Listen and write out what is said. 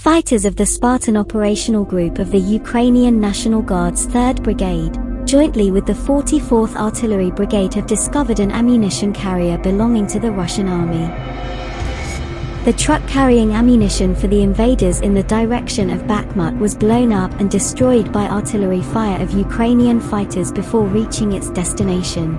Fighters of the Spartan Operational Group of the Ukrainian National Guard's 3rd Brigade, jointly with the 44th Artillery Brigade have discovered an ammunition carrier belonging to the Russian army. The truck carrying ammunition for the invaders in the direction of Bakhmut was blown up and destroyed by artillery fire of Ukrainian fighters before reaching its destination.